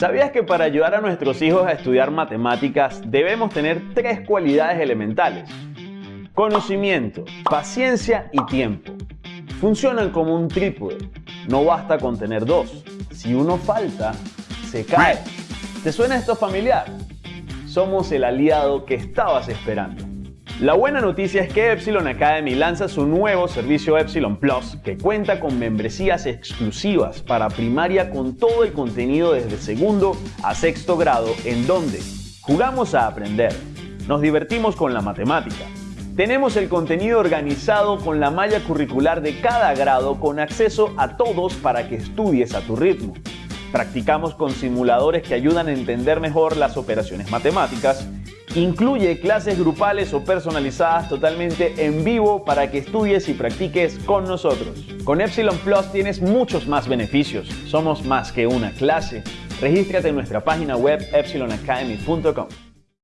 ¿Sabías que para ayudar a nuestros hijos a estudiar matemáticas debemos tener tres cualidades elementales? Conocimiento, paciencia y tiempo. Funcionan como un trípode. No basta con tener dos. Si uno falta, se cae. ¿Te suena esto familiar? Somos el aliado que estabas esperando. La buena noticia es que Epsilon Academy lanza su nuevo servicio Epsilon Plus, que cuenta con membresías exclusivas para primaria con todo el contenido desde segundo a sexto grado, en donde jugamos a aprender, nos divertimos con la matemática, tenemos el contenido organizado con la malla curricular de cada grado con acceso a todos para que estudies a tu ritmo. Practicamos con simuladores que ayudan a entender mejor las operaciones matemáticas Incluye clases grupales o personalizadas totalmente en vivo para que estudies y practiques con nosotros. Con Epsilon Plus tienes muchos más beneficios. Somos más que una clase. Regístrate en nuestra página web epsilonacademy.com.